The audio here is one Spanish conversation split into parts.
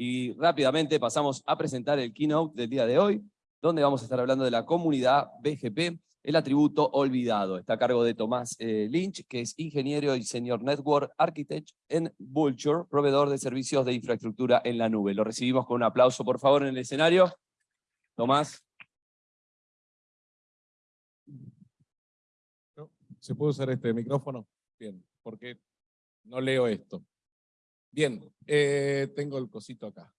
Y rápidamente pasamos a presentar el keynote del día de hoy, donde vamos a estar hablando de la comunidad BGP, el atributo olvidado. Está a cargo de Tomás eh, Lynch, que es ingeniero y senior network architect en Vulture, proveedor de servicios de infraestructura en la nube. Lo recibimos con un aplauso, por favor, en el escenario. Tomás. ¿Se puede usar este micrófono? Bien, porque no leo esto. Bien, eh, tengo el cosito acá.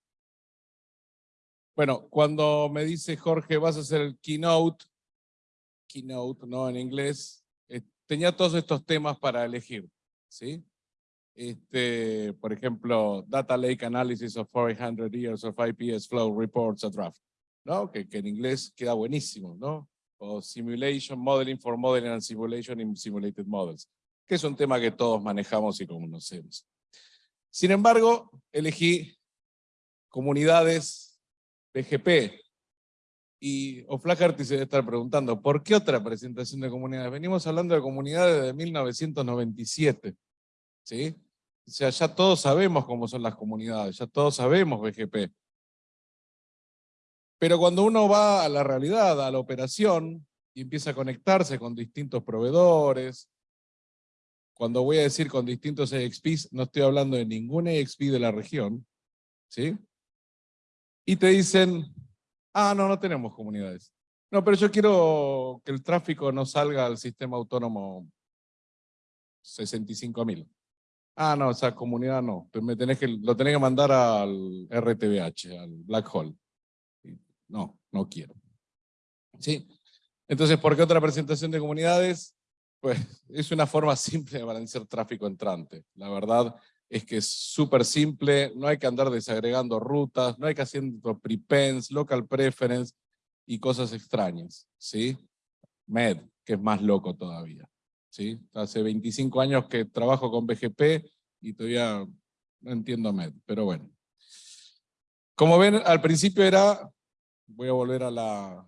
Bueno, cuando me dice Jorge, vas a hacer el keynote, keynote, ¿no? En inglés, eh, tenía todos estos temas para elegir, ¿sí? Este, por ejemplo, Data Lake Analysis of 400 Years of IPS Flow Reports a Draft, ¿no? Que, que en inglés queda buenísimo, ¿no? O Simulation Modeling for Modeling and Simulation in Simulated Models, que es un tema que todos manejamos y conocemos. Sin embargo, elegí comunidades PGP. Y O'Flaherty se debe estar preguntando, ¿por qué otra presentación de comunidades? Venimos hablando de comunidades de 1997. ¿sí? O sea, ya todos sabemos cómo son las comunidades, ya todos sabemos BGP. Pero cuando uno va a la realidad, a la operación, y empieza a conectarse con distintos proveedores, cuando voy a decir con distintos EXPs, no estoy hablando de ningún EXP de la región, ¿sí? Y te dicen, ah, no, no tenemos comunidades. No, pero yo quiero que el tráfico no salga al sistema autónomo 65.000. Ah, no, esa comunidad no. Me tenés que, lo tenés que mandar al RTBH, al Black Hole. No, no quiero. ¿Sí? Entonces, ¿por qué otra presentación de comunidades? Pues es una forma simple de balancear tráfico entrante. La verdad es que es súper simple, no hay que andar desagregando rutas, no hay que hacer prepends, local preference y cosas extrañas. ¿sí? MED, que es más loco todavía. ¿sí? Hace 25 años que trabajo con BGP y todavía no entiendo MED, pero bueno. Como ven, al principio era, voy a volver a la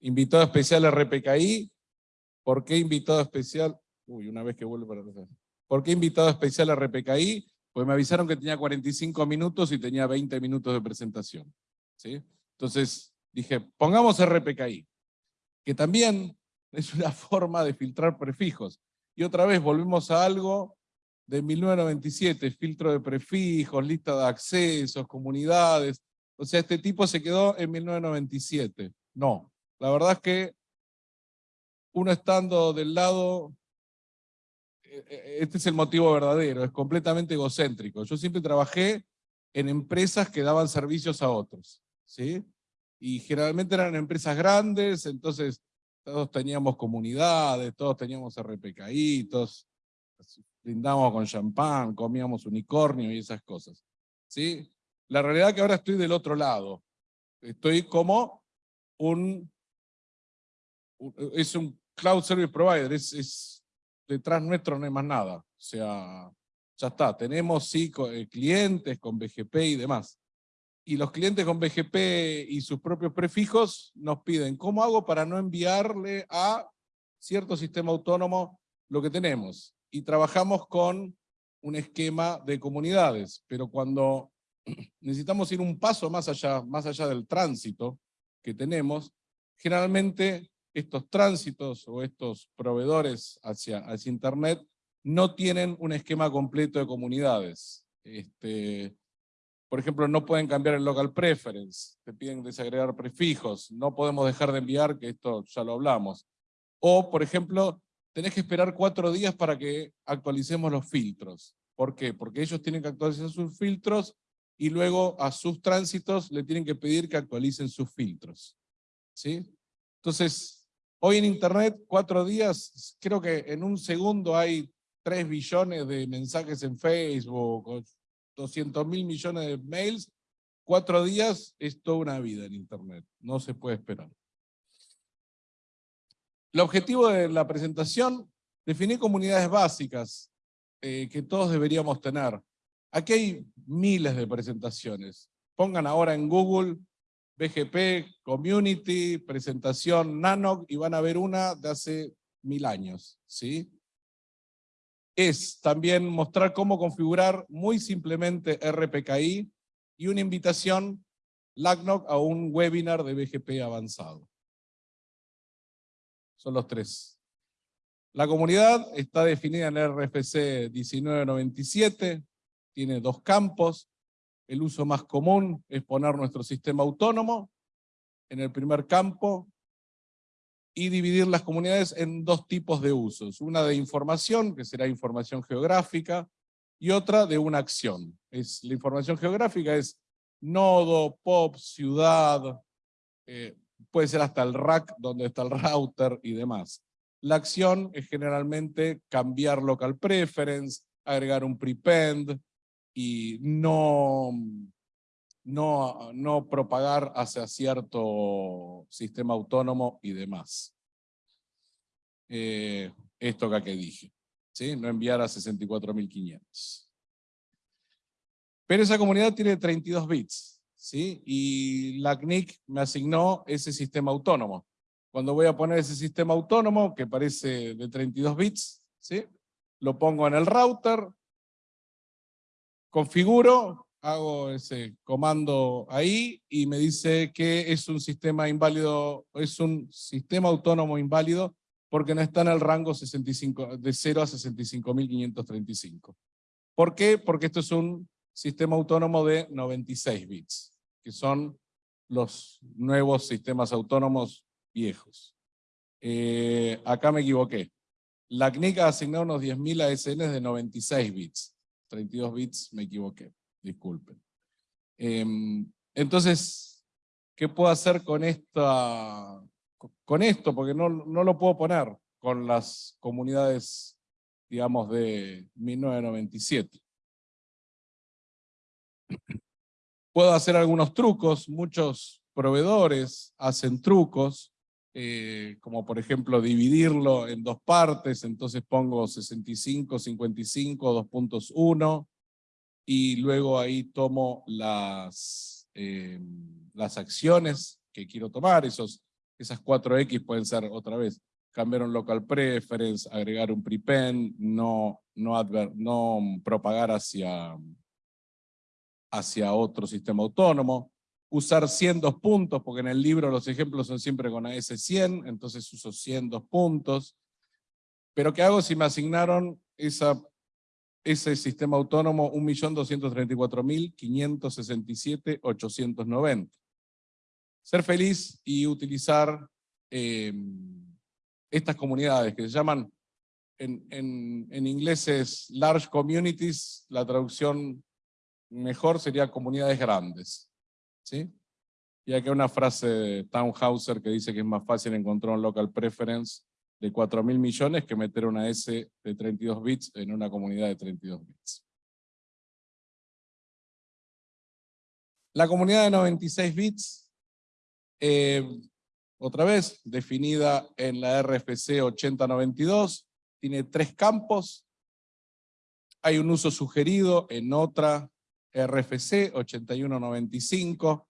invitado especial RPKI, ¿Por qué invitado especial? Uy, una vez que vuelvo para atrás. ¿Por qué invitado especial a RPKI? Pues me avisaron que tenía 45 minutos y tenía 20 minutos de presentación. ¿sí? Entonces dije, pongamos RPKI, que también es una forma de filtrar prefijos. Y otra vez volvemos a algo de 1997, filtro de prefijos, lista de accesos, comunidades. O sea, este tipo se quedó en 1997. No, la verdad es que uno estando del lado, eh, eh, este es el motivo verdadero, es completamente egocéntrico. Yo siempre trabajé en empresas que daban servicios a otros, ¿sí? Y generalmente eran empresas grandes, entonces todos teníamos comunidades, todos teníamos RPKI, todos brindamos con champán, comíamos unicornio y esas cosas, ¿sí? La realidad es que ahora estoy del otro lado. Estoy como un es un cloud service provider, es, detrás nuestro no hay más nada. O sea, ya está, tenemos sí eh, clientes con BGP y demás. Y los clientes con BGP y sus propios prefijos nos piden, ¿cómo hago para no enviarle a cierto sistema autónomo lo que tenemos? Y trabajamos con un esquema de comunidades, pero cuando necesitamos ir un paso más allá, más allá del tránsito que tenemos, generalmente estos tránsitos o estos proveedores hacia, hacia Internet no tienen un esquema completo de comunidades. Este, por ejemplo, no pueden cambiar el local preference, te piden desagregar prefijos, no podemos dejar de enviar, que esto ya lo hablamos. O, por ejemplo, tenés que esperar cuatro días para que actualicemos los filtros. ¿Por qué? Porque ellos tienen que actualizar sus filtros y luego a sus tránsitos le tienen que pedir que actualicen sus filtros. ¿Sí? Entonces, Hoy en Internet, cuatro días, creo que en un segundo hay tres billones de mensajes en Facebook, 200 mil millones de mails. Cuatro días es toda una vida en Internet, no se puede esperar. El objetivo de la presentación, definir comunidades básicas eh, que todos deberíamos tener. Aquí hay miles de presentaciones. Pongan ahora en Google BGP, Community, presentación Nanoc, y van a ver una de hace mil años. ¿sí? Es también mostrar cómo configurar muy simplemente RPKI y una invitación LACNOC a un webinar de BGP avanzado. Son los tres. La comunidad está definida en RFC 1997, tiene dos campos. El uso más común es poner nuestro sistema autónomo en el primer campo y dividir las comunidades en dos tipos de usos. Una de información, que será información geográfica, y otra de una acción. Es, la información geográfica es nodo, pop, ciudad, eh, puede ser hasta el rack donde está el router y demás. La acción es generalmente cambiar local preference, agregar un prepend y no, no, no propagar hacia cierto sistema autónomo y demás. Eh, esto que dije. ¿sí? no enviar a 64.500. Pero esa comunidad tiene 32 bits, ¿sí? y la CNIC me asignó ese sistema autónomo. Cuando voy a poner ese sistema autónomo, que parece de 32 bits, ¿sí? lo pongo en el router, configuro, hago ese comando ahí y me dice que es un sistema inválido, es un sistema autónomo inválido porque no está en el rango 65, de 0 a 65.535. ¿Por qué? Porque esto es un sistema autónomo de 96 bits, que son los nuevos sistemas autónomos viejos. Eh, acá me equivoqué. La CNIC ha asignado unos 10.000 ASN de 96 bits. 32 bits me equivoqué, disculpen. Em, entonces, ¿qué puedo hacer con esta, con esto, porque no, no lo puedo poner con las comunidades, digamos, de 1997. Puedo hacer algunos trucos, muchos proveedores hacen trucos, eh, como por ejemplo dividirlo en dos partes, entonces pongo 65, 55, 2.1, y luego ahí tomo las, eh, las acciones que quiero tomar, esos esas 4X pueden ser otra vez, cambiar un local preference, agregar un prepend, no, no, no propagar hacia, hacia otro sistema autónomo, usar 100 dos puntos, porque en el libro los ejemplos son siempre con AS100, entonces uso 100 dos puntos. Pero ¿qué hago si me asignaron esa, ese sistema autónomo 1.234.567.890? ser feliz y utilizar em, estas comunidades que se llaman, en, en, inglés es large communities, la traducción mejor sería comunidades grandes. ¿Sí? Y hay una frase de Townhauser que dice que es más fácil encontrar un local preference de 4 mil millones que meter una S de 32 bits en una comunidad de 32 bits. La comunidad de 96 bits eh, otra vez, definida en la RFC 8092, tiene tres campos. Hay un uso sugerido en otra RFC 8195,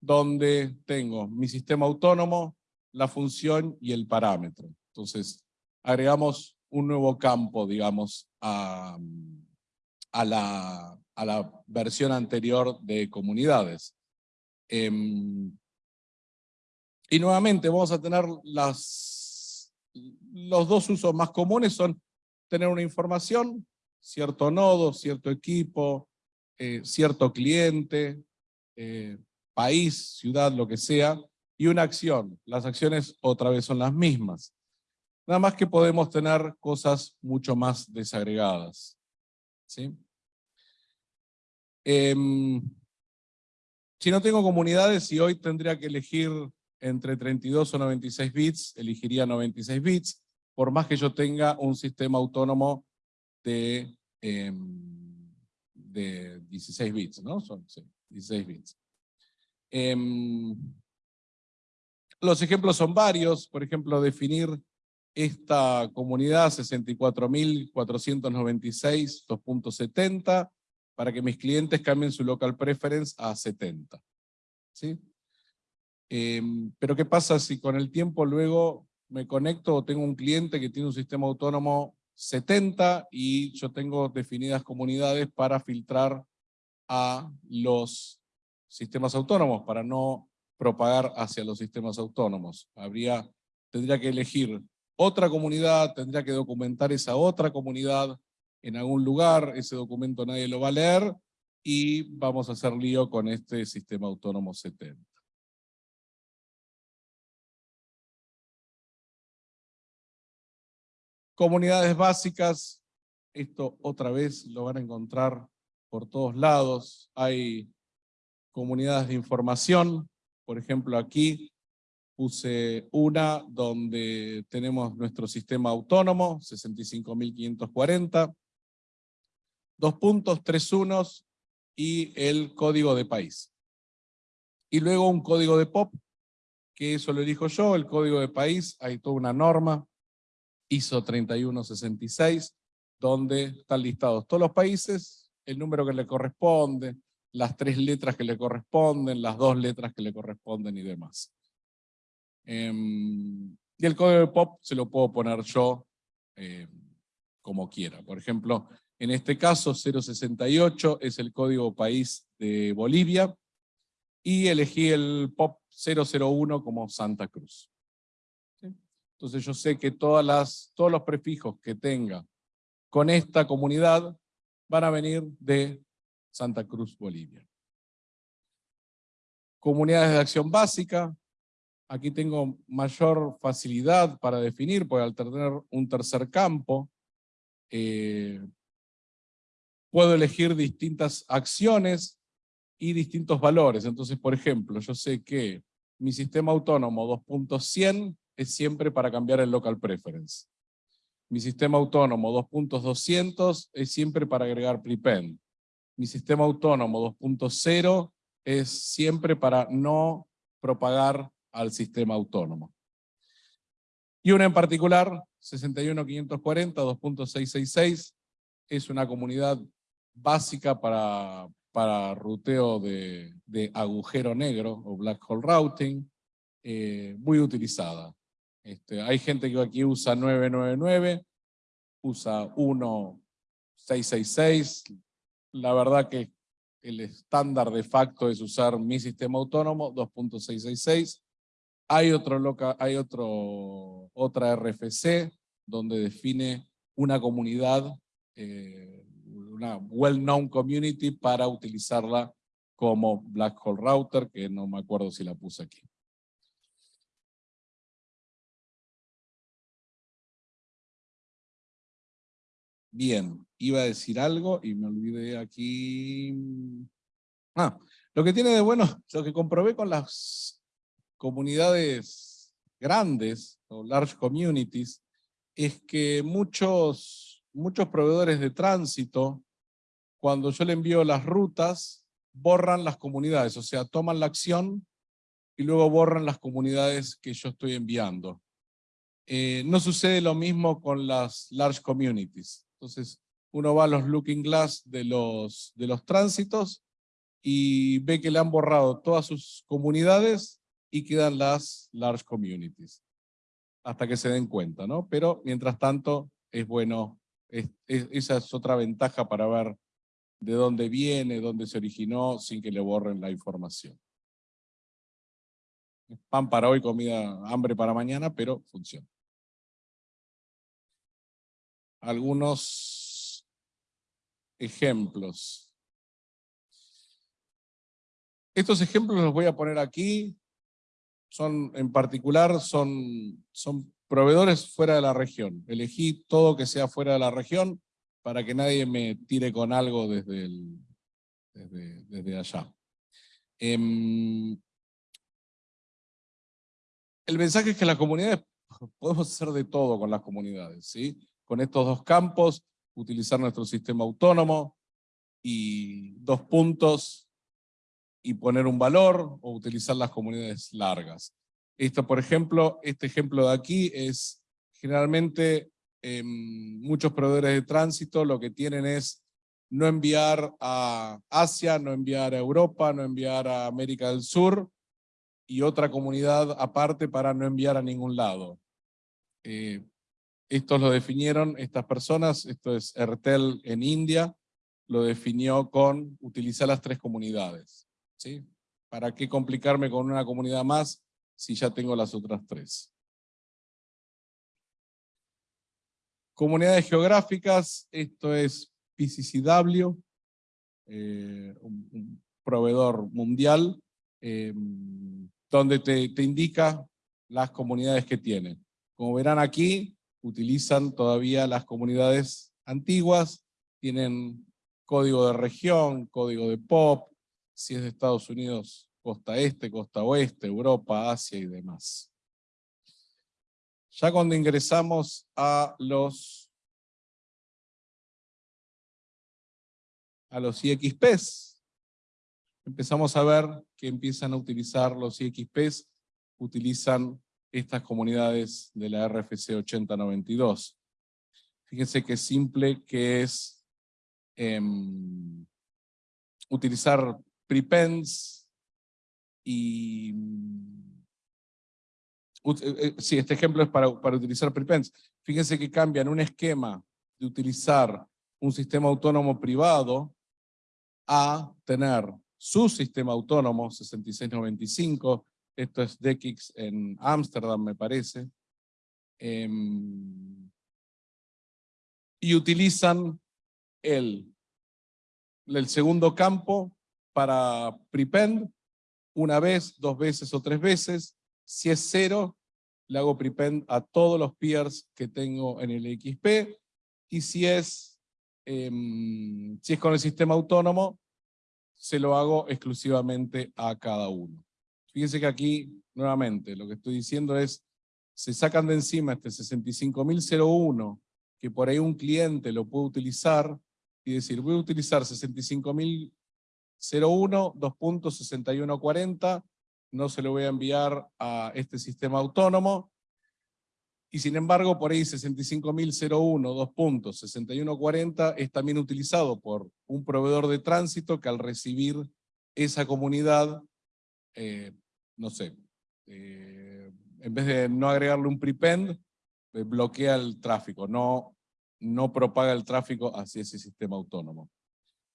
donde tengo mi sistema autónomo, la función y el parámetro. Entonces, agregamos un nuevo campo, digamos, a, la versión anterior de comunidades. Em, y nuevamente vamos a tener las, los dos usos más comunes son tener una información, cierto nodo, cierto equipo, eh, cierto cliente, eh, país, ciudad, lo que sea, y una acción. Las acciones otra vez son las mismas. Nada más que podemos tener cosas mucho más desagregadas. ¿sí? Em, si no tengo comunidades y hoy tendría que elegir entre 32 o 96 bits, elegiría 96 bits, por más que yo tenga un sistema autónomo de, em, de 16 bits, ¿no? Son 16 bits. Em, los ejemplos son varios, por ejemplo, definir esta comunidad 64.496 2.70 para que mis clientes cambien su local preference a 70. ¿Sí? Em, pero ¿qué pasa si con el tiempo luego me conecto o tengo un cliente que tiene un sistema autónomo 70 y yo tengo definidas comunidades para filtrar a los sistemas autónomos para no propagar hacia los sistemas autónomos. Habría, tendría que elegir otra comunidad, tendría que documentar esa otra comunidad en algún lugar, ese documento nadie lo va a leer, y vamos a hacer lío con este sistema autónomo 70. Comunidades básicas, esto otra vez lo van a encontrar por todos lados. Hay comunidades de información, por ejemplo aquí puse una donde tenemos nuestro sistema autónomo, 65.540, dos puntos, tres unos y el código de país. Y luego un código de POP, que eso lo elijo yo, el código de país, hay toda una norma, ISO 3166, donde están listados todos los países, el número que le corresponde, las tres letras que le corresponden, las dos letras que le corresponden y demás. Em, y el código de POP se lo puedo poner yo em, como quiera. Por ejemplo, en este caso 068 es el código país de Bolivia y elegí el POP 001 como Santa Cruz. Entonces yo sé que todas las, todos los prefijos que tenga con esta comunidad van a venir de Santa Cruz, Bolivia. Comunidades de acción básica. Aquí tengo mayor facilidad para definir, porque al tener un tercer campo, eh, puedo elegir distintas acciones y distintos valores. Entonces, por ejemplo, yo sé que mi sistema autónomo 2.100 es siempre para cambiar el local preference. Mi sistema autónomo 2.200 es siempre para agregar prepend. Mi sistema autónomo 2.0 es siempre para no propagar al sistema autónomo. Y una en particular, 61540, 2.666, es una comunidad básica para, para ruteo de, agujero negro o black hole routing, eh, muy utilizada. Este, hay gente que aquí usa 999, usa 1666. La verdad que el estándar de facto es usar mi sistema autónomo 2.666. Hay, otro loca, hay otro, otra RFC donde define una comunidad eh, una well-known community para utilizarla como Black Hole Router, que no me acuerdo si la puse aquí. Bien, iba a decir algo y me olvidé aquí. Ah, lo que tiene de bueno, lo que comprobé con las comunidades grandes o large communities, es que muchos, muchos proveedores de tránsito cuando yo le envío las rutas, borran las comunidades, o sea, toman la acción y luego borran las comunidades que yo estoy enviando. Eh, no sucede lo mismo con las large communities. Entonces, uno va a los looking glass de los, de los tránsitos y ve que le han borrado todas sus comunidades y quedan las large communities. Hasta que se den cuenta, ¿no? Pero mientras tanto, es bueno, esa es otra ventaja para ver de dónde viene, dónde se originó, sin que le borren la información. Pan para hoy, comida, hambre para mañana, pero funciona. Algunos ejemplos. Estos ejemplos los voy a poner aquí. Son, en particular, son, son proveedores fuera de la región. Elegí todo que sea fuera de la región para que nadie me tire con algo desde, el, desde, allá. Em, el mensaje es que las comunidades, podemos hacer de todo con las comunidades, ¿sí? Con estos dos campos, utilizar nuestro sistema autónomo y dos puntos y poner un valor o utilizar las comunidades largas. Esto, por ejemplo, este ejemplo de aquí es generalmente Em, muchos proveedores de tránsito lo que tienen es no enviar a Asia, no enviar a Europa, no enviar a América del Sur y otra comunidad aparte para no enviar a ningún lado. Eh, estos lo definieron estas personas, esto es Airtel en India, lo definió con utilizar las tres comunidades. ¿sí? ¿Para qué complicarme con una comunidad más si ya tengo las otras tres? Comunidades geográficas, esto es PCCW, eh, un, proveedor mundial, eh, donde te indica las comunidades que tienen. Como verán aquí, utilizan todavía las comunidades antiguas, tienen código de región, código de POP, si es de Estados Unidos, costa este, costa oeste, Europa, Asia y demás. Ya cuando ingresamos a los a los IXPs, empezamos a ver que empiezan a utilizar los IXPs, utilizan estas comunidades de la RFC 8092. Fíjense qué simple que es eh, utilizar prepends y... Uh, sí, este ejemplo es para, para utilizar prepends. Fíjense que cambian un esquema de utilizar un sistema autónomo privado a tener su sistema autónomo 6695, esto es DECIX en Ámsterdam me parece, eh, y utilizan el, el segundo campo para prepend una vez, dos veces o tres veces, si es cero, le hago prepend a todos los peers que tengo en el XP, y si es eh, si es con el sistema autónomo, se lo hago exclusivamente a cada uno. Fíjense que aquí, nuevamente, lo que estoy diciendo es, se sacan de encima este 65.001, que por ahí un cliente lo puede utilizar, y decir, voy a utilizar 65.001, 2.6140, no se lo voy a enviar a este sistema autónomo, y sin embargo, por ahí 65.001, dos puntos, 6140 es también utilizado por un proveedor de tránsito que al recibir esa comunidad, eh, no sé, eh, en vez de no agregarle un prepend, eh, bloquea el tráfico, no, no propaga el tráfico hacia ese sistema autónomo.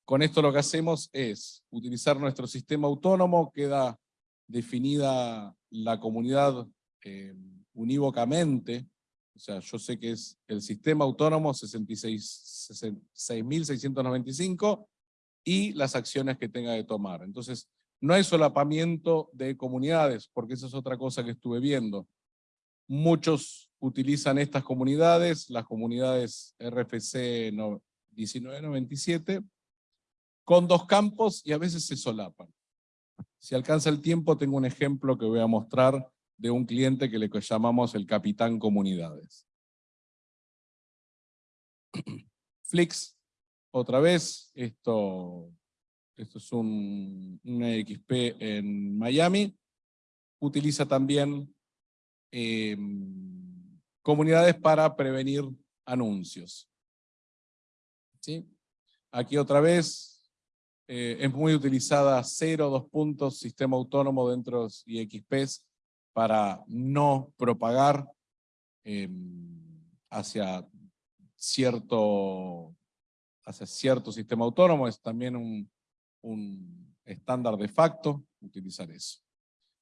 Con esto lo que hacemos es utilizar nuestro sistema autónomo, queda definida la comunidad unívocamente, o sea, yo sé que es el sistema autónomo 66.695 y las acciones que tenga que tomar. Entonces, no hay solapamiento de comunidades, porque esa es otra cosa que estuve viendo. Muchos utilizan estas comunidades, las comunidades RFC 1997, con dos campos y a veces se solapan. Si alcanza el tiempo, tengo un ejemplo que voy a mostrar de un cliente que le llamamos el capitán comunidades. Flix, otra vez, esto, esto es un, un XP en Miami, utiliza también em, comunidades para prevenir anuncios. ¿Sí? Aquí otra vez, eh, es muy utilizada cero, dos puntos, sistema autónomo dentro de IXPs para no propagar em, hacia, cierto, hacia cierto sistema autónomo, es también un, un estándar de facto utilizar eso.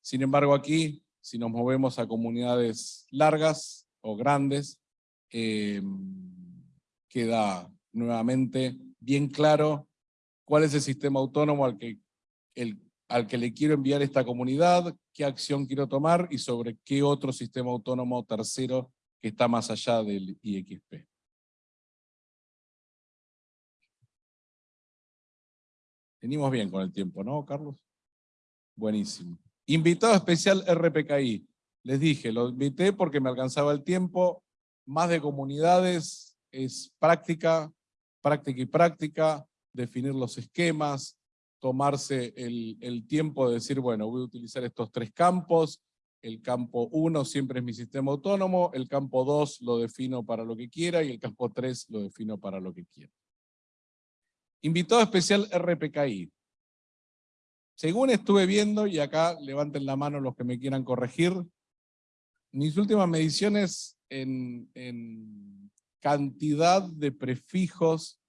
Sin embargo aquí, si nos movemos a comunidades largas o grandes, em, queda nuevamente bien claro cuál es el sistema autónomo al que al que le quiero enviar esta comunidad, qué acción quiero tomar y sobre qué otro sistema autónomo tercero que está más allá del IXP. Venimos bien con el tiempo, ¿no, Carlos? Buenísimo. Invitado especial RPKI. Les dije, lo invité porque me alcanzaba el tiempo. Más de comunidades, es práctica, práctica y práctica, definir los esquemas, tomarse el, tiempo de decir, bueno, voy a utilizar estos tres campos, el campo 1 siempre es mi sistema autónomo, el campo 2 lo defino para lo que quiera y el campo 3 lo defino para lo que quiera. Invitado especial RPKI. Según estuve viendo, y acá levanten la mano los que me quieran corregir, mis últimas mediciones en, cantidad de prefijos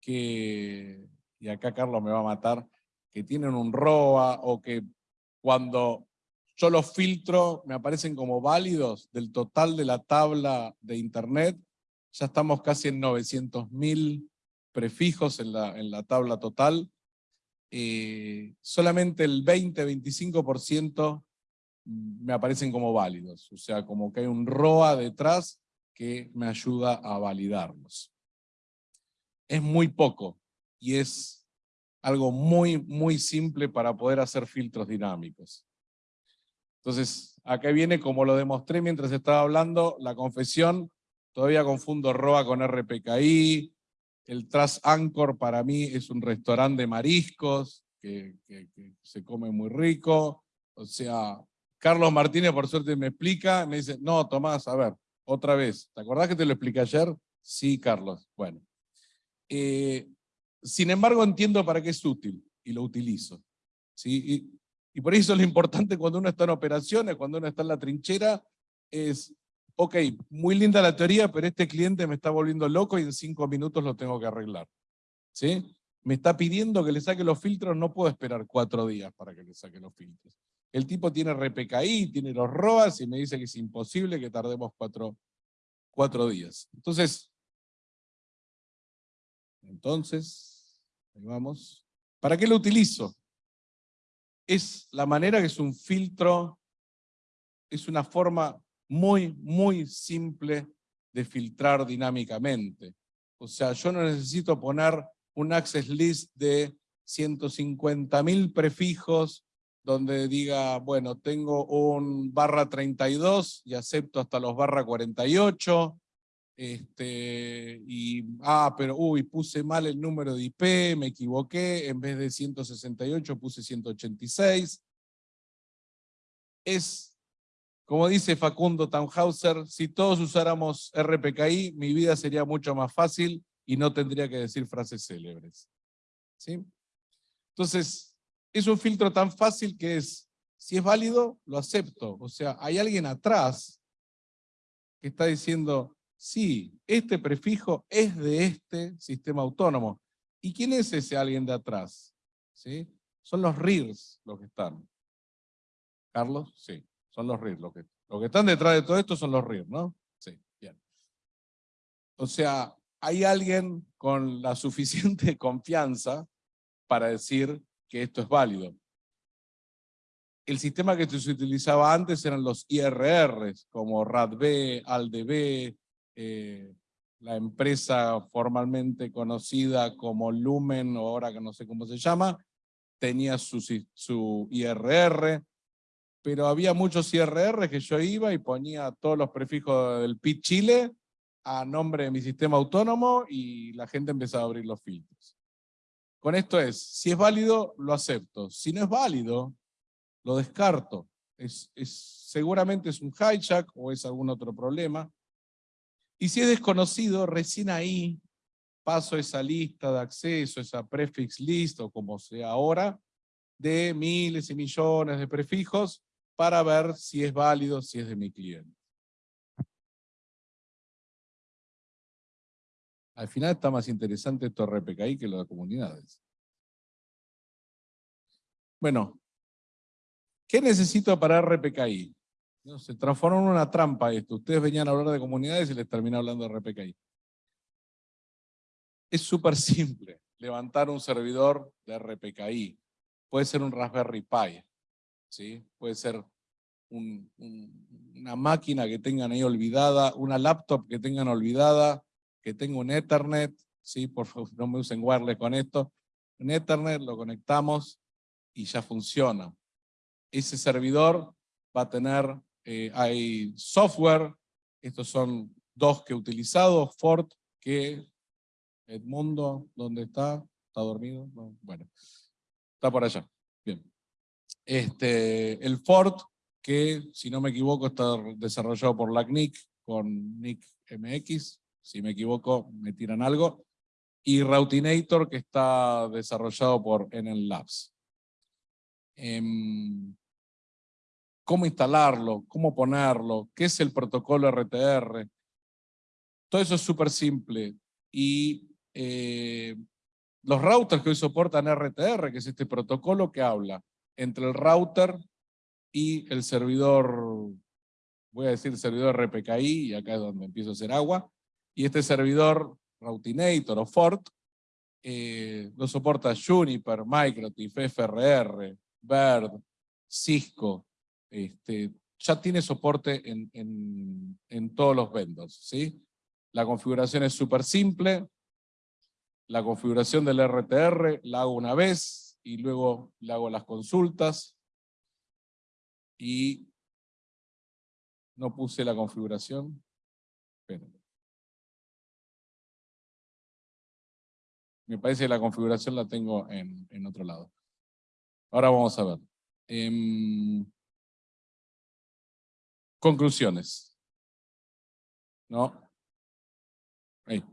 que, y acá Carlos me va a matar, que tienen un ROA o que cuando yo los filtro me aparecen como válidos del total de la tabla de internet, ya estamos casi en 900.000 prefijos en la, en la tabla total. Eh, solamente el 20-25% me aparecen como válidos, o sea, como que hay un ROA detrás que me ayuda a validarlos. Es muy poco y es algo muy, muy simple para poder hacer filtros dinámicos. Entonces, acá viene, como lo demostré mientras estaba hablando, la confesión, todavía confundo ROA con RPKI, el Trust Anchor para mí es un restaurante de mariscos, que, que se come muy rico, o sea, Carlos Martínez, por suerte, me explica, me dice, no, Tomás, a ver, otra vez. ¿Te acordás que te lo expliqué ayer? Sí, Carlos. Bueno. Eh, sin embargo, entiendo para qué es útil y lo utilizo. ¿sí? Y, y por eso lo importante cuando uno está en operaciones, cuando uno está en la trinchera, es, ok, muy linda la teoría, pero este cliente me está volviendo loco y en cinco minutos lo tengo que arreglar. ¿sí? Me está pidiendo que le saque los filtros, no puedo esperar cuatro días para que le saque los filtros. El tipo tiene RPKI, tiene los ROAS y me dice que es imposible que tardemos cuatro, cuatro días. Entonces, entonces, ahí vamos. ¿Para qué lo utilizo? Es la manera que es un filtro, es una forma muy, muy simple de filtrar dinámicamente. O sea, yo no necesito poner un access list de 150.000 prefijos donde diga, bueno, tengo un barra 32 y acepto hasta los barra 48, este, y, ah, pero, uy, puse mal el número de IP, me equivoqué, en vez de 168 puse 186. Es, como dice Facundo Tannhauser, si todos usáramos RPKI, mi vida sería mucho más fácil y no tendría que decir frases célebres. ¿Sí? Entonces, es un filtro tan fácil que es, si es válido, lo acepto. O sea, hay alguien atrás que está diciendo, sí, este prefijo es de este sistema autónomo. ¿Y quién es ese alguien de atrás? ¿Sí? Son los RIRs los que están. ¿Carlos? Sí, son los RIRs. Los que, que están detrás de todo esto son los RIRs, ¿no? Sí, bien. O sea, hay alguien con la suficiente confianza para decir, que esto es válido. El sistema que se utilizaba antes eran los IRRs, como RADB, ALDB, eh, la empresa formalmente conocida como Lumen, o ahora que no sé cómo se llama, tenía su, su IRR, pero había muchos IRR que yo iba y ponía todos los prefijos del PIT Chile a nombre de mi sistema autónomo y la gente empezaba a abrir los filtros. Con esto es, si es válido, lo acepto. Si no es válido, lo descarto. Es, seguramente es un hijack o es algún otro problema. Y si es desconocido, recién ahí paso esa lista de acceso, esa prefix list o como sea ahora, de miles y millones de prefijos para ver si es válido, si es de mi cliente. Al final está más interesante esto RPKI que lo de comunidades. Bueno, ¿qué necesito para RPKI? No, se transformó en una trampa esto. Ustedes venían a hablar de comunidades y les terminé hablando de RPKI. Es súper simple levantar un servidor de RPKI. Puede ser un Raspberry Pi, ¿sí? puede ser una máquina que tengan ahí olvidada, una laptop que tengan olvidada, que tengo un Ethernet, ¿sí? por favor no me usen wireless con esto, un Ethernet lo conectamos y ya funciona. Ese servidor va a tener, eh, hay software, estos son dos que he utilizado, Fort, que Edmundo, ¿dónde está? ¿Está dormido? bueno, está por allá. Este, el Fort, que si no me equivoco está desarrollado por LACNIC con NIC MX, si me equivoco me tiran algo, y Routinator que está desarrollado por Enel Labs. Em, ¿Cómo instalarlo? ¿Cómo ponerlo? ¿Qué es el protocolo RTR? Todo eso es súper simple y eh, los routers que hoy soportan RTR, que es este protocolo que habla entre el router y el servidor, voy a decir servidor RPKI, y acá es donde empiezo a hacer agua, y este servidor Routinator o Fort, eh, lo soporta Juniper, Microtif, FRR, Bird, Cisco, este, ya tiene soporte en, en todos los vendors. ¿sí? La configuración es súper simple, la configuración del RTR la hago una vez y luego le hago las consultas y no puse la configuración. Me parece que la configuración la tengo en, en otro lado. Ahora vamos a ver. Em, conclusiones. ¿No? Ahí.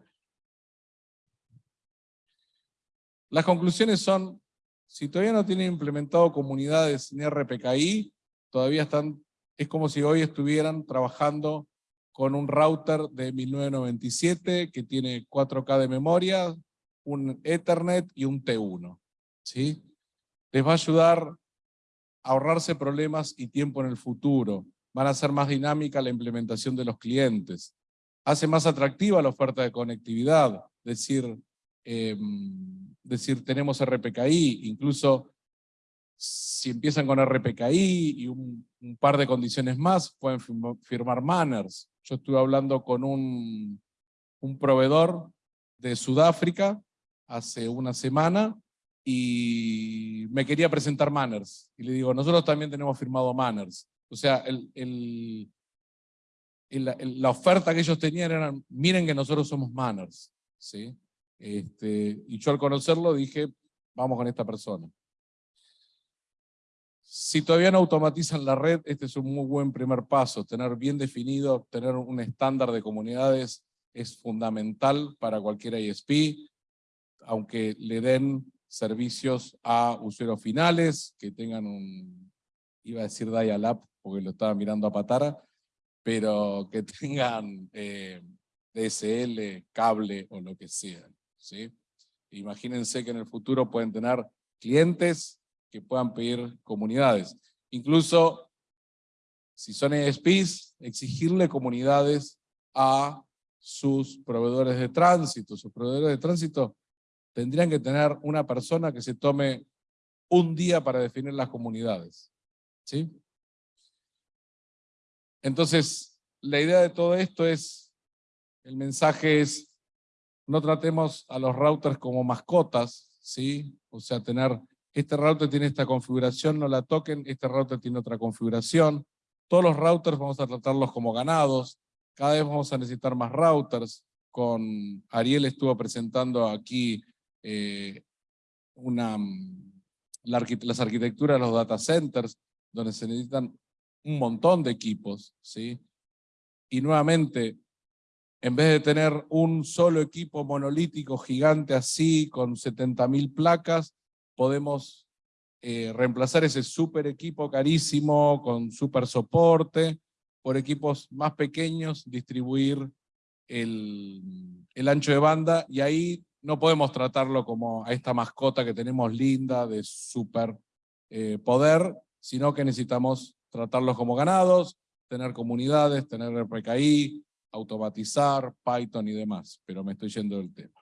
Las conclusiones son, si todavía no tienen implementado comunidades ni RPKI, todavía están, es como si hoy estuvieran trabajando con un router de 1997 que tiene 4K de memoria, un Ethernet y un T1. ¿sí? Les va a ayudar a ahorrarse problemas y tiempo en el futuro. Van a hacer más dinámica la implementación de los clientes. Hace más atractiva la oferta de conectividad. Decir, em, decir, tenemos RPKI, incluso si empiezan con RPKI y un, par de condiciones más, pueden firmar manners. Yo estuve hablando con un, un proveedor de Sudáfrica hace una semana y me quería presentar manners. Y le digo, nosotros también tenemos firmado manners. O sea, el, la oferta que ellos tenían era, miren que nosotros somos manners. ¿sí? Este, y yo al conocerlo dije, vamos con esta persona. Si todavía no automatizan la red, este es un muy buen primer paso. Tener bien definido, tener un estándar de comunidades es fundamental para cualquier ISP, aunque le den servicios a usuarios finales, que tengan un, iba a decir dial-up, porque lo estaba mirando a Patara, pero que tengan eh, DSL, cable o lo que sea. ¿Sí? Imagínense que en el futuro pueden tener clientes que puedan pedir comunidades. Incluso, si son ESPs, exigirle comunidades a sus proveedores de tránsito. Sus proveedores de tránsito tendrían que tener una persona que se tome un día para definir las comunidades. ¿Sí? Entonces, la idea de todo esto es, el mensaje es, no tratemos a los routers como mascotas, ¿sí? O sea, tener, este router tiene esta configuración, no la toquen, este router tiene otra configuración. Todos los routers vamos a tratarlos como ganados, cada vez vamos a necesitar más routers. Con Ariel estuvo presentando aquí eh, una, las arquitecturas de los data centers, donde se necesitan un montón de equipos, ¿sí? Y nuevamente, en vez de tener un solo equipo monolítico gigante así, con 70.000 placas, podemos eh, reemplazar ese super equipo carísimo con super soporte por equipos más pequeños, distribuir el, ancho de banda y ahí no podemos tratarlo como a esta mascota que tenemos linda de super eh, poder, sino que necesitamos tratarlos como ganados, tener comunidades, tener RPKI, automatizar, Python y demás, pero me estoy yendo del tema.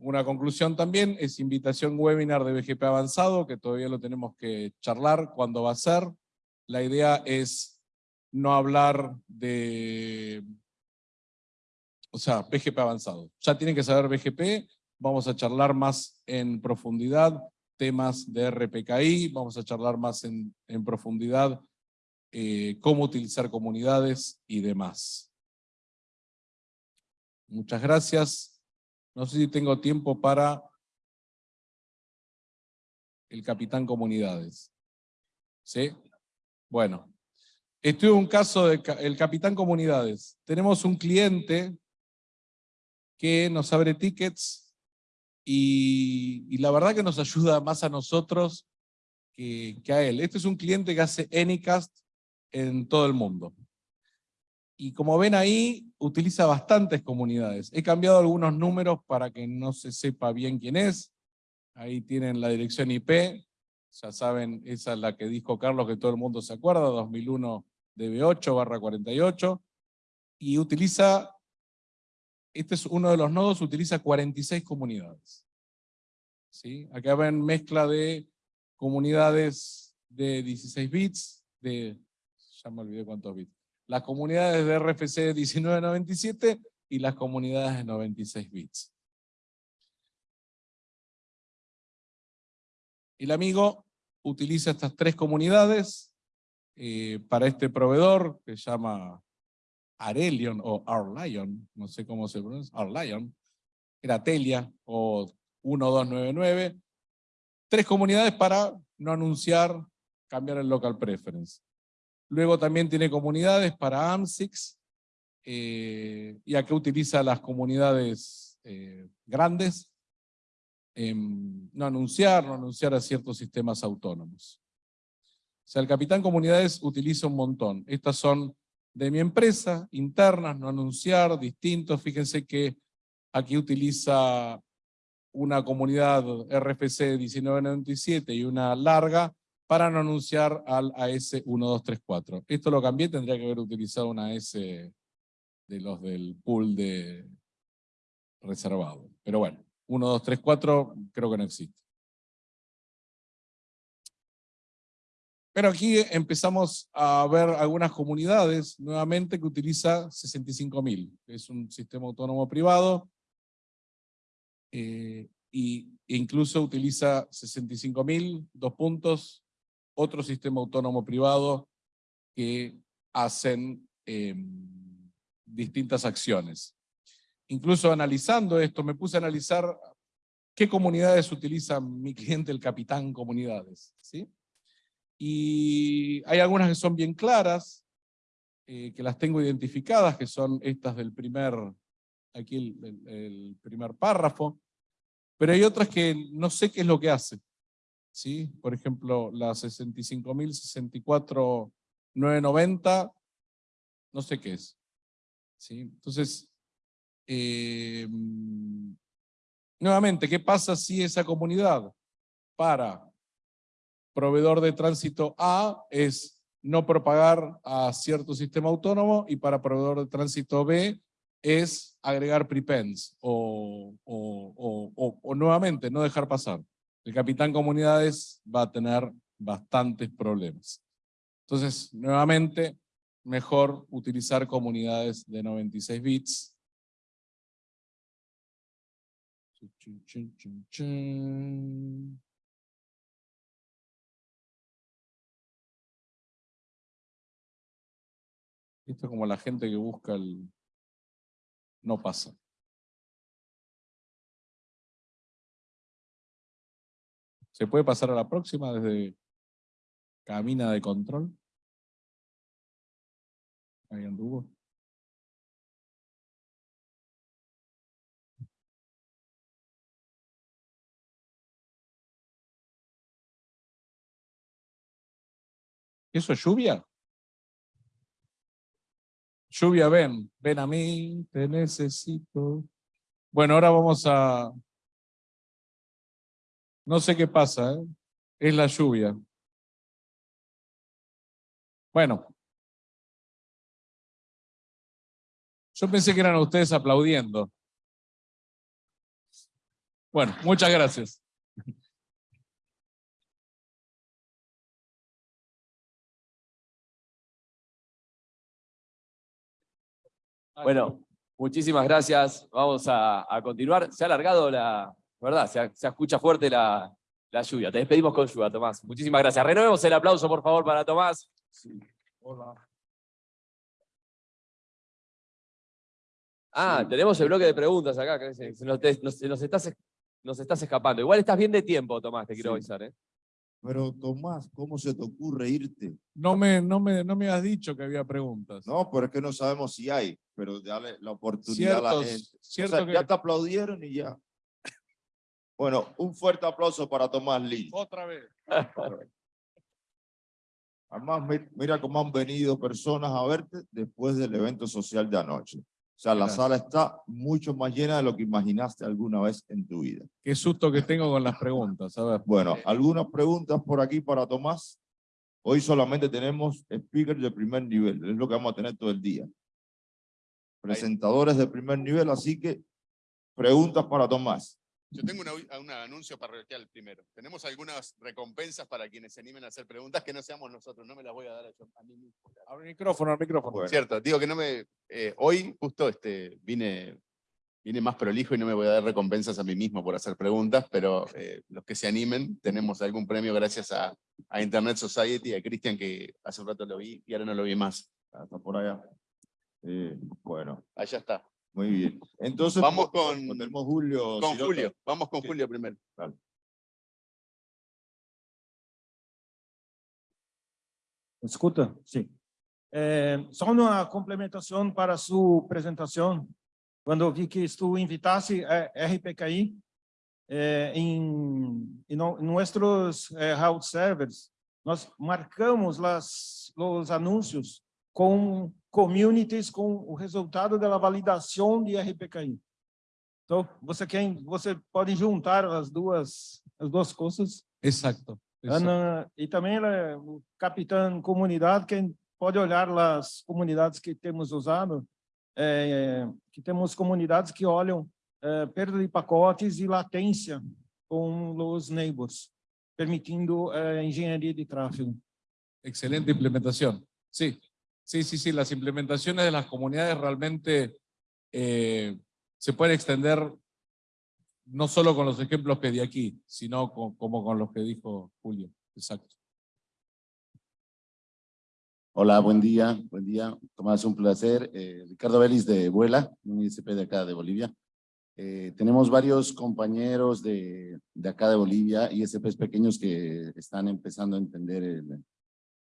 Una conclusión también es invitación webinar de BGP avanzado, que todavía lo tenemos que charlar cuándo va a ser. La idea es no hablar de... O sea, BGP avanzado. Ya tienen que saber BGP, vamos a charlar más en profundidad temas de RPKI, vamos a charlar más en, profundidad eh, cómo utilizar comunidades y demás. Muchas gracias. No sé si tengo tiempo para el capitán comunidades. ¿Sí? Bueno, estuve un caso del capitán comunidades. Tenemos un cliente que nos abre tickets y, la verdad que nos ayuda más a nosotros que, a él. Este es un cliente que hace Anycast en todo el mundo. Y como ven ahí, utiliza bastantes comunidades. He cambiado algunos números para que no se sepa bien quién es. Ahí tienen la dirección IP. Ya saben, esa es la que dijo Carlos, que todo el mundo se acuerda, 2001 DB8 barra 48. Y utiliza, este es uno de los nodos, utiliza 46 comunidades. ¿Sí? Acá ven mezcla de comunidades de 16 bits, de, ya me olvidé cuántos bits, las comunidades de RFC 1997 y las comunidades de 96 bits. El amigo utiliza estas tres comunidades eh, para este proveedor que se llama Arelion o Arlion, no sé cómo se pronuncia, Arlion, era Telia o 1299, tres comunidades para no anunciar, cambiar el local preference. Luego también tiene comunidades para AMSIX, eh, y acá utiliza las comunidades eh, grandes, no anunciar, no anunciar a ciertos sistemas autónomos. O sea, el Capitán Comunidades utiliza un montón. Estas son de mi empresa, internas, no anunciar, distintos. Fíjense que aquí utiliza una comunidad RFC 1997 y una larga para no anunciar al AS1234. Esto lo cambié, tendría que haber utilizado una S de los del pool de reservado. Pero bueno, 1234 creo que no existe. Pero aquí empezamos a ver algunas comunidades nuevamente que utiliza 65.000. Es un sistema autónomo privado eh, y, incluso utiliza 65.000, dos puntos, otro sistema autónomo privado que hacen em, distintas acciones. Incluso analizando esto, me puse a analizar qué comunidades utiliza mi cliente, el Capitán Comunidades. ¿sí? Y hay algunas que son bien claras, eh, que las tengo identificadas, que son estas del primer, aquí el, primer párrafo, pero hay otras que no sé qué es lo que hace. ¿sí? Por ejemplo, la 65.064.990, no sé qué es. ¿sí? Entonces, eh, nuevamente, ¿qué pasa si esa comunidad para proveedor de tránsito A es no propagar a cierto sistema autónomo y para proveedor de tránsito B es agregar prepends o, o, o nuevamente no dejar pasar el capitán comunidades va a tener bastantes problemas. Entonces, nuevamente, mejor utilizar comunidades de 96 bits. Esto es como la gente que busca el... No pasa. ¿Se puede pasar a la próxima desde cabina de control? ¿Eso es lluvia? Lluvia, ven, ven a mí, te necesito. Bueno, ahora vamos a, no sé qué pasa, ¿eh? es la lluvia. Bueno. Yo pensé que eran ustedes aplaudiendo. Bueno, muchas gracias. Bueno, muchísimas gracias. Vamos a, a continuar. Se ha alargado la, ¿verdad? Se, escucha fuerte la, lluvia. Te despedimos con lluvia, Tomás. Muchísimas gracias. Renovemos el aplauso, por favor, para Tomás. Hola. Ah, tenemos el bloque de preguntas acá. Que se, nos, estás, nos estás escapando. Igual estás bien de tiempo, Tomás, te quiero avisar. ¿eh? Pero Tomás, ¿cómo se te ocurre irte? No me, no, me, no me has dicho que había preguntas. No, pero es que no sabemos si hay, pero dale la oportunidad a la gente. Ya te aplaudieron y ya. Bueno, un fuerte aplauso para Tomás Lee. Otra vez. Además, mira cómo han venido personas a verte después del evento social de anoche. O sea, la sala está mucho más llena de lo que imaginaste alguna vez en tu vida. Qué susto que tengo con las preguntas, a ver. Bueno, algunas preguntas por aquí para Tomás. Hoy solamente tenemos speakers de primer nivel, es lo que vamos a tener todo el día. Presentadores de primer nivel, así que preguntas para Tomás. Yo tengo un anuncio parroquial primero. Tenemos algunas recompensas para quienes se animen a hacer preguntas que no seamos nosotros. No me las voy a dar a, mí mismo. Al micrófono, al micrófono. Cierto, digo que no me... Eh, hoy justo este, vine, vine más prolijo y no me voy a dar recompensas a mí mismo por hacer preguntas, pero eh, los que se animen, tenemos algún premio gracias a, a Internet Society, a Cristian, que hace un rato lo vi y ahora no lo vi más. Está por allá. Eh, bueno. Allá está. Muy bien. Entonces, vamos con, Julio. Con Julio, vamos con Julio primero. Escuta? Sim. É, só uma complementação para sua apresentação. Quando eu vi que tu invitasse a RPKI é, em, em nossos é, route servers, nós marcamos las, os anúncios com communities com o resultado da validação de RPKI. Então, você quer, você pode juntar as duas as duas coisas. Exato. E também o capitão comunidade que pode olhar as comunidades que temos usado, é, que temos comunidades que olham é, perda de pacotes e latência com os neighbors, permitindo é, engenharia de tráfego. Excelente implementação. Sim. Sí, sí, sí, las implementaciones de las comunidades realmente eh, se pueden extender no solo con los ejemplos que di aquí, sino como con los que dijo Julio. Exacto. Hola, buen día, buen día. Tomás, un placer. Eh, Ricardo Vélez de Vuela, un ISP de acá de Bolivia. Eh, tenemos varios compañeros de, de, acá de Bolivia, ISPs pequeños que están empezando a entender el,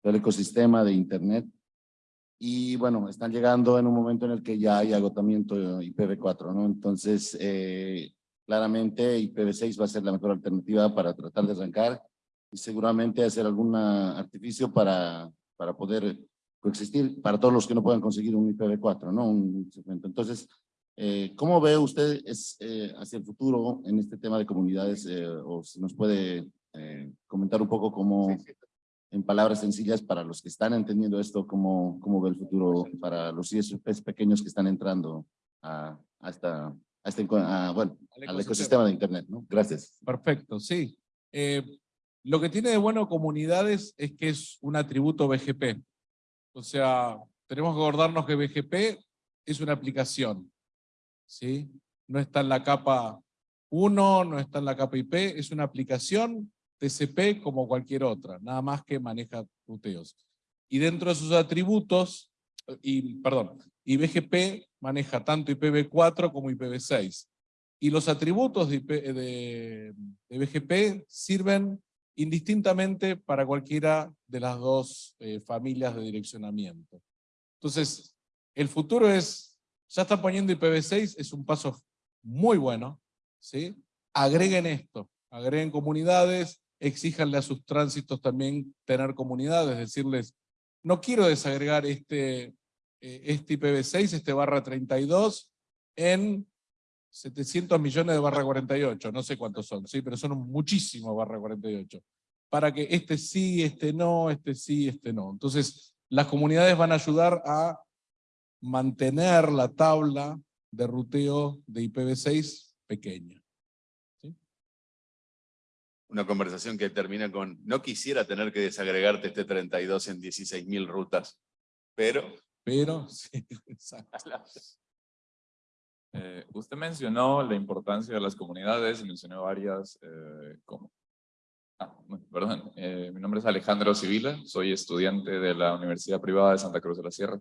el ecosistema de Internet y bueno, están llegando en un momento en el que ya hay agotamiento IPv4, ¿no? Entonces, eh, claramente IPv6 va a ser la mejor alternativa para tratar de arrancar y seguramente hacer algún artificio para, para poder coexistir para todos los que no puedan conseguir un IPv4, ¿no? Un Entonces, eh, ¿cómo ve usted es, eh, hacia el futuro en este tema de comunidades? o si nos puede comentar un poco cómo, en palabras sencillas para los que están entendiendo esto, cómo, cómo ve el futuro para los ISPs pequeños que están entrando a, a esta, a este, bueno, al ecosistema de Internet, ¿no? Gracias. Perfecto, sí. Eh, lo que tiene de bueno comunidades es que es un atributo BGP. O sea, tenemos que acordarnos que BGP es una aplicación, ¿sí? No está en la capa 1, no está en la capa IP, es una aplicación TCP como cualquier otra, nada más que maneja ruteos. Y dentro de sus atributos, y perdón, y BGP maneja tanto IPv4 como IPv6. Y los atributos de, de, BGP sirven indistintamente para cualquiera de las dos eh, familias de direccionamiento. Entonces, el futuro es, ya están poniendo IPv6, es un paso muy bueno, ¿sí? Agreguen esto, agreguen comunidades, exíjanle a sus tránsitos también tener comunidades, decirles, no quiero desagregar este, eh, este IPv6, este barra 32, en 700 millones de barra 48, no sé cuántos son, sí, pero son muchísimos barra 48, para que este sí, este no, este sí, este no. Entonces, las comunidades van a ayudar a mantener la tabla de ruteo de IPv6 pequeña una conversación que termina con, no quisiera tener que desagregarte este 32 en 16.000 rutas, pero... Pero, sí, eh, usted mencionó la importancia de las comunidades mencionó varias eh. Ah, perdón, eh, mi nombre es Alejandro Civila, soy estudiante de la Universidad Privada de Santa Cruz de la Sierra.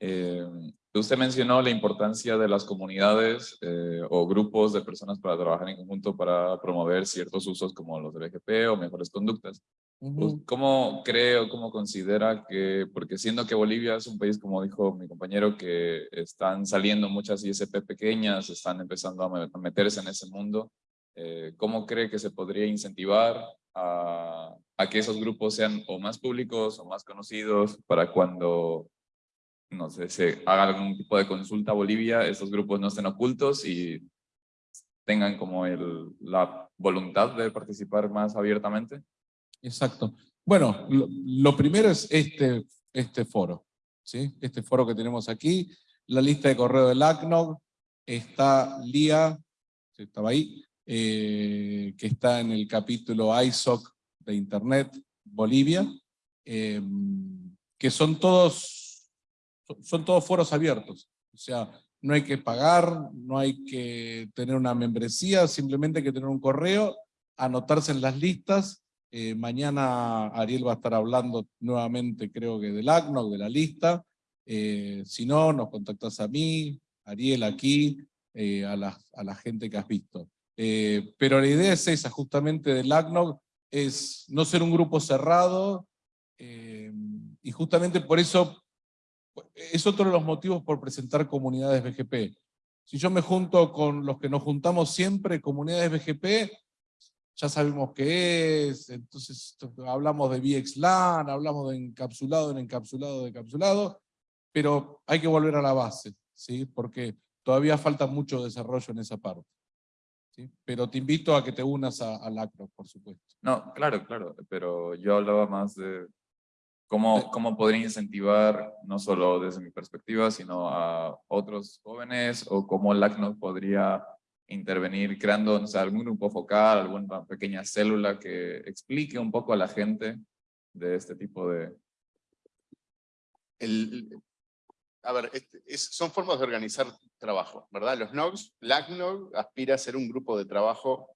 Eh, usted mencionó la importancia de las comunidades eh, o grupos de personas para trabajar en conjunto para promover ciertos usos como los de BGP o mejores conductas. ¿Cómo cree o cómo considera que, porque siendo que Bolivia es un país, como dijo mi compañero, que están saliendo muchas ISP pequeñas, están empezando a meterse en ese mundo, eh, ¿cómo cree que se podría incentivar a, a que esos grupos sean o más públicos o más conocidos para cuando, no sé, se haga algún tipo de consulta a Bolivia, esos grupos no estén ocultos y tengan como el, la voluntad de participar más abiertamente? Exacto. Bueno, lo, primero es este, este foro, ¿sí? Este foro que tenemos aquí, la lista de correo del ACNOG, está LIA, estaba ahí, eh, que está en el capítulo ISOC de Internet Bolivia, eh, que son todos, son todos foros abiertos. O sea, no hay que pagar, no hay que tener una membresía, simplemente hay que tener un correo, anotarse en las listas. Eh, mañana Ariel va a estar hablando nuevamente, creo que del ACNOC, de la lista. Eh, si no, nos contactas a mí, Ariel aquí, eh, a, la, a la gente que has visto. Pero la idea es esa, justamente del ACNOC, es no ser un grupo cerrado, y justamente por eso es otro de los motivos por presentar comunidades BGP. Si yo me junto con los que nos juntamos siempre, comunidades BGP, ya sabemos qué es, entonces hablamos de VXLAN, hablamos de encapsulado en encapsulado de encapsulado, pero hay que volver a la base, ¿sí? porque todavía falta mucho desarrollo en esa parte. ¿sí? Pero te invito a que te unas a- al ACNOC, por supuesto. No, claro, claro, pero yo hablaba más de cómo, cómo podría incentivar, no solo desde mi perspectiva, sino a otros jóvenes, o cómo el ACNOC podría intervenir creando algún grupo focal, alguna pequeña célula que explique un poco a la gente de este tipo de... el- a ver, este, es- son formas de organizar trabajo, ¿verdad? Los NOGs, LACNOG aspira a ser un grupo de trabajo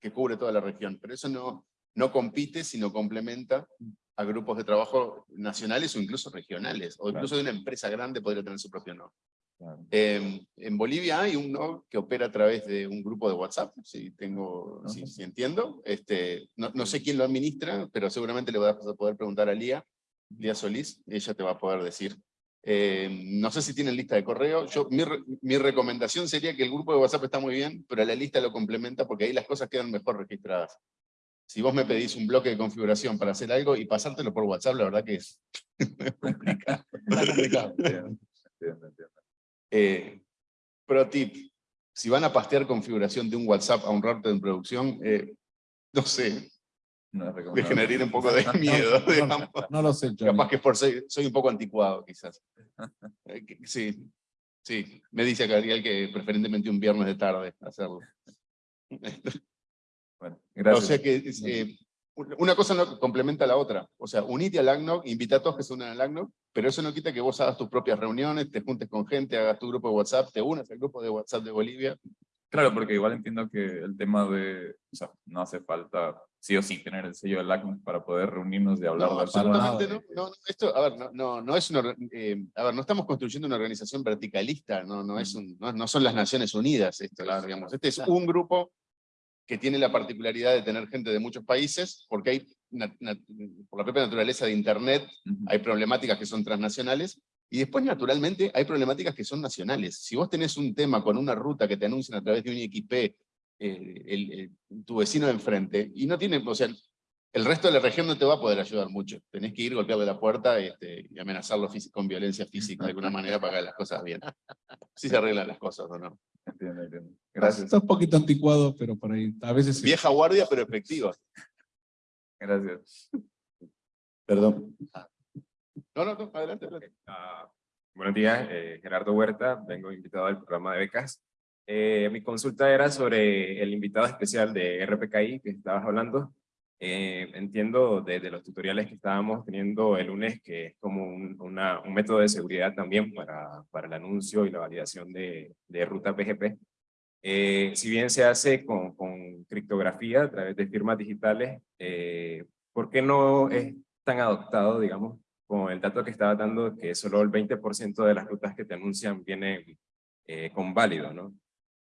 que cubre toda la región, pero eso no, no compite, sino complementa a grupos de trabajo nacionales o incluso regionales, o incluso de una empresa grande podría tener su propio. Claro. Eh, en Bolivia hay un NOG que opera a través de un grupo de WhatsApp, si, tengo, si, si entiendo. Este, no, no sé quién lo administra, pero seguramente le vas a poder preguntar a Lía, Lía Solís, ella te va a poder decir. Eh, no sé si tienen lista de correo. Yo, mi, mi recomendación sería que el grupo de WhatsApp está muy bien, pero la lista lo complementa porque ahí las cosas quedan mejor registradas. Si vos me pedís un bloque de configuración para hacer algo y pasártelo por WhatsApp, la verdad que es complicado. Está complicado. Entiendo, entiendo, entiendo. Eh, pro tip, si van a pastear configuración de un WhatsApp a un router en producción, eh, no sé, No generaría un poco de miedo, No, digamos. no lo sé, Johnny. Capaz que por soy, soy un poco anticuado, quizás. Eh, Sí, sí. Me dice Gabriel que preferentemente un viernes de tarde hacerlo. Bueno, O gracias. sea que es, eh, una cosa no complementa a la otra. O sea, unite al ACNOG, invita a todos que se unan al ACNOG, pero eso no quita que vos hagas tus propias reuniones, te juntes con gente, hagas tu grupo de WhatsApp, te unas al grupo de WhatsApp de Bolivia. Claro, porque igual entiendo que el tema de, o sea, no hace falta sí o sí tener el sello del ACNUC para poder reunirnos y hablar No, de absolutamente no. no, Esto, a ver, no, no, no es una, eh, a ver, no estamos construyendo una organización verticalista, no, no, es un, no, no son las Naciones Unidas esto, Claro, digamos. Este es un grupo que tiene la particularidad de tener gente de muchos países, porque hay, por la propia naturaleza de Internet, hay problemáticas que son transnacionales, y después, naturalmente, hay problemáticas que son nacionales. Si vos tenés un tema con una ruta que te anuncian a través de un IXP, eh, el- el- tu vecino de enfrente, y no tiene, o sea, el resto de la región no te va a poder ayudar mucho. Tenés que ir, golpearle la puerta este, y amenazarlo con violencia física de alguna manera para que las cosas bien. Así se arreglan las cosas, ¿o no? Entiendo, entiendo. Gracias, Está un poquito anticuado, pero por ahí, a veces sí. Vieja guardia, pero efectiva. gracias. Perdón. No, no, no, adelante. adelante. Ah, buenos días, eh, Gerardo Huerta, vengo invitado al programa de becas. Eh, mi consulta era sobre el invitado especial de RPKI que estabas hablando. Eh, entiendo desde los tutoriales que estábamos teniendo el lunes que es como un, una- un método de seguridad también para, para el anuncio y la validación de, de rutas BGP. Eh, si bien se hace con, con criptografía a través de firmas digitales, eh, ¿por qué no es tan adoptado, digamos, con el dato que estaba dando, que solo el 20% de las rutas que te anuncian vienen eh, con válido, ¿no?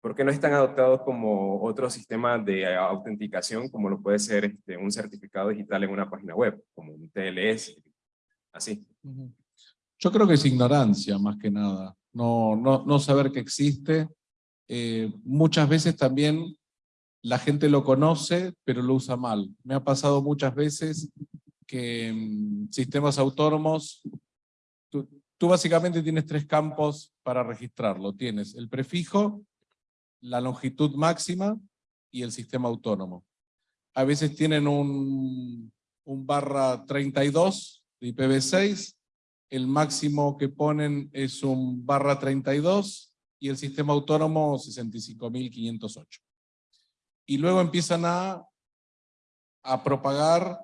¿Por qué no están adoptados como otros sistemas de autenticación, como lo puede ser este, un certificado digital en una página web, como un TLS, así? Yo creo que es ignorancia más que nada, no, no, no saber que existe. Eh, muchas veces también la gente lo conoce, pero lo usa mal. Me ha pasado muchas veces que en sistemas autónomos, tú, tú básicamente tienes tres campos para registrarlo. Tienes el prefijo, la longitud máxima y el sistema autónomo. A veces tienen un, un barra 32 de IPv6, el máximo que ponen es un barra 32 y el sistema autónomo 65.508. Y luego empiezan a, a propagar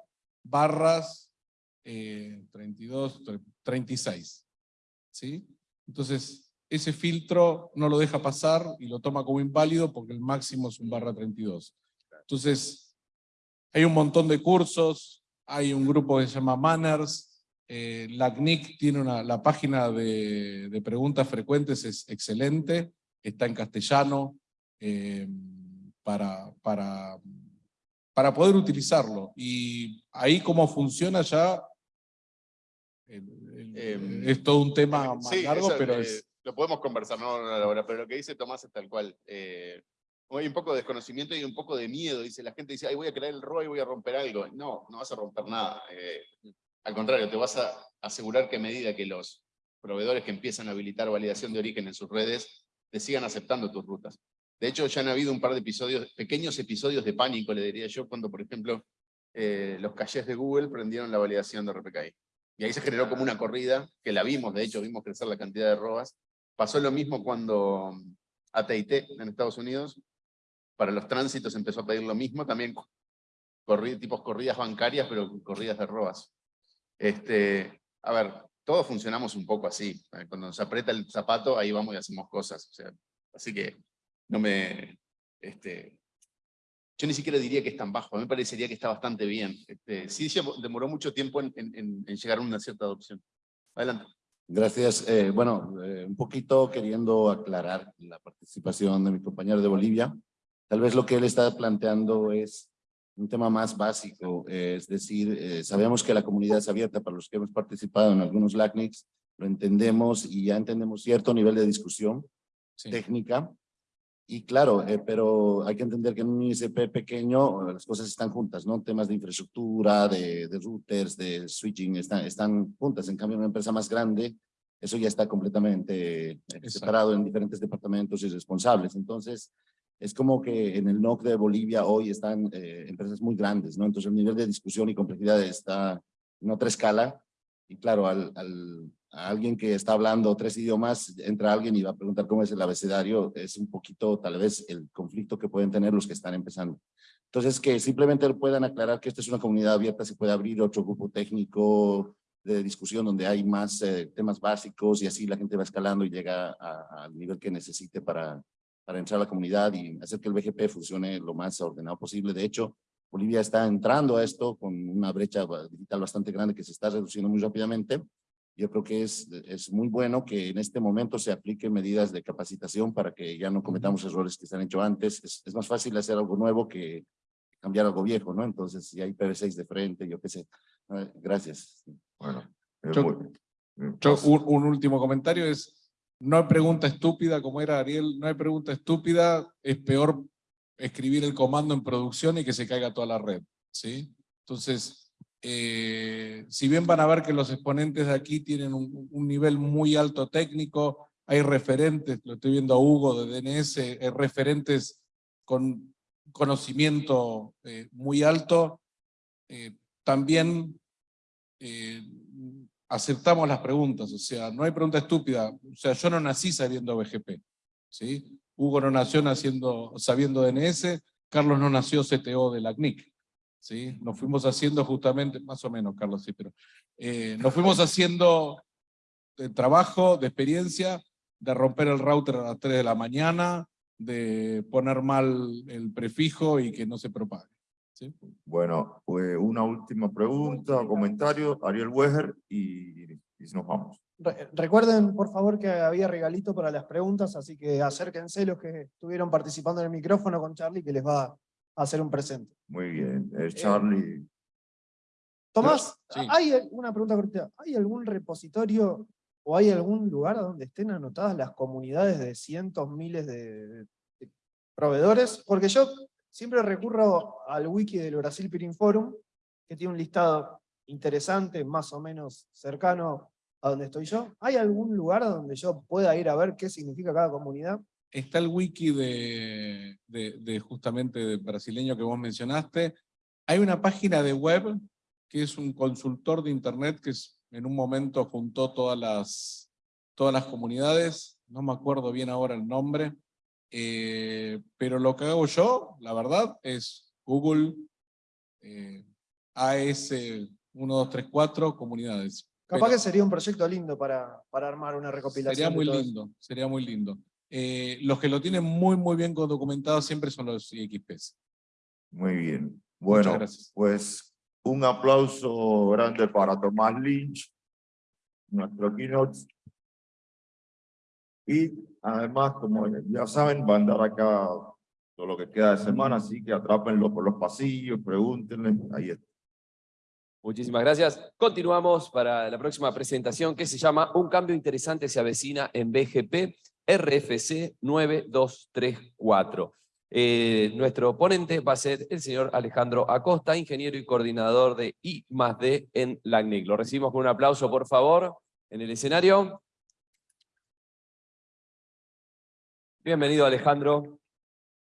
barras eh, 32, 36. ¿sí? Entonces, ese filtro no lo deja pasar y lo toma como inválido porque el máximo es un barra 32. Entonces, hay un montón de cursos, hay un grupo que se llama Manners, eh, la CNIC tiene una, la página de, de preguntas frecuentes, es excelente, está en castellano, eh, para, para, para poder utilizarlo. Y ahí cómo funciona ya, el- el- Em, es todo un tema más Sí, largo, pero eh, es... Lo podemos conversar, no ahora, pero lo que dice Tomás es tal cual. Eh, hay un poco de desconocimiento y un poco de miedo. Dice, la gente dice, Ay, voy a crear el ROI, voy a romper algo. No, no vas a romper nada. Eh, al contrario, te vas a asegurar que a medida que los proveedores que empiezan a habilitar validación de origen en sus redes, te sigan aceptando tus rutas. De hecho, ya han habido un par de episodios, pequeños episodios de pánico, le diría yo, cuando, por ejemplo, eh, los caches de Google prendieron la validación de RPKI. Y ahí se generó como una corrida, que la vimos, de hecho, vimos crecer la cantidad de robas. Pasó lo mismo cuando AT&T en Estados Unidos, para los tránsitos empezó a pedir lo mismo, también corri- tipos corridas bancarias, pero corridas de robas. Este, a ver, todos funcionamos un poco así. eh, Cuando nos aprieta el zapato, ahí vamos y hacemos cosas. O sea, así que no me... Este, yo ni siquiera diría que es tan bajo, a mí me parecería que está bastante bien. Este, sí demoró mucho tiempo en- en- en llegar a una cierta adopción. Adelante. Gracias. Eh, bueno, eh, un poquito queriendo aclarar la participación de mi compañero de Bolivia. Tal vez lo que él está planteando es un tema más básico, eh, es decir, eh, sabemos que la comunidad es abierta para los que hemos participado en algunos LACNICs, lo entendemos y ya entendemos cierto nivel de discusión sí. técnica. Y claro, eh, pero hay que entender que en un ISP pequeño eh, las cosas están juntas, ¿no? Temas de infraestructura, de, de routers, de switching, están, están juntas. En cambio, en una empresa más grande, eso ya está completamente eh, separado en diferentes departamentos y responsables. Entonces, es como que en el NOC de Bolivia hoy están eh, empresas muy grandes, ¿no? Entonces, el nivel de discusión y complejidad está en otra escala. Y claro, al, al, a alguien que está hablando tres idiomas, entra alguien y va a preguntar cómo es el abecedario, es un poquito tal vez el conflicto que pueden tener los que están empezando. Entonces, que simplemente puedan aclarar que esta es una comunidad abierta, se puede abrir otro grupo técnico de discusión donde hay más eh, temas básicos y así la gente va escalando y llega al nivel que necesite para, para entrar a la comunidad y hacer que el BGP funcione lo más ordenado posible. De hecho, Bolivia está entrando a esto con una brecha digital bastante grande que se está reduciendo muy rápidamente. Yo creo que es, es muy bueno que en este momento se apliquen medidas de capacitación para que ya no cometamos errores que se han hecho antes. Es, es más fácil hacer algo nuevo que cambiar algo viejo, ¿no? Entonces, si hay PV6 de frente, yo qué sé. Eh, Gracias. Bueno, Yo- muy- Yo, pasa. un, un último comentario es, no hay pregunta estúpida, como era Ariel, no hay pregunta estúpida, es peor escribir el comando en producción y que se caiga toda la red, ¿sí? Entonces, eh, si bien van a ver que los exponentes de aquí tienen un, nivel muy alto técnico, hay referentes, lo estoy viendo a Hugo de DNS, hay referentes con conocimiento eh, muy alto, eh, también eh, aceptamos las preguntas, o sea, no hay pregunta estúpida, o sea, yo no nací sabiendo BGP, ¿sí? Hugo no nació sabiendo DNS, Carlos no nació CTO de la CNIC, ¿sí? Nos fuimos haciendo justamente, más o menos Carlos sí, pero eh, nos fuimos haciendo de trabajo, de experiencia, de romper el router a las 3 de la mañana, de poner mal el prefijo y que no se propague. ¿sí? Bueno, pues una última pregunta, comentario, Ariel Weger, y, y nos vamos. Re- Recuerden, por favor, que había regalito para las preguntas, así que acérquense los que estuvieron participando en el micrófono con Charlie, que les va a hacer un presente. Muy bien, eh, Charlie. Tomás, Sí. hay una pregunta cortita. ¿Hay algún repositorio o hay algún lugar donde estén anotadas las comunidades de cientos, miles de, de proveedores? Porque yo siempre recurro al wiki del Brasil Peering Forum, que tiene un listado interesante, más o menos cercano a donde estoy yo. ¿Hay algún lugar donde yo pueda ir a ver qué significa cada comunidad? Está el wiki de, de, de justamente de brasileño que vos mencionaste. Hay una página de web que es un consultor de internet que es- en un momento juntó todas las, todas las comunidades. No me acuerdo bien ahora el nombre. eh, pero lo que hago yo, la verdad, es Google eh, AS1234 comunidades. Capaz Pero- que sería un proyecto lindo para, para armar una recopilación. Sería muy todo lindo, sería muy lindo. Eh, los que lo tienen muy, muy bien documentado siempre son los IXPs. Muy bien. Bueno, pues un aplauso grande para Tomás Lynch, nuestro keynote. Y además, como ya saben, va a andar acá todo lo que queda de semana, así que atrápenlo por los pasillos, pregúntenle, ahí está. Muchísimas gracias. Continuamos para la próxima presentación que se llama Un cambio interesante se avecina en BGP RFC 9234. Eh, nuestro ponente va a ser el señor Alejandro Acosta, ingeniero y coordinador de I D en LACNIC. Lo recibimos con un aplauso, por favor, en el escenario. Bienvenido, Alejandro.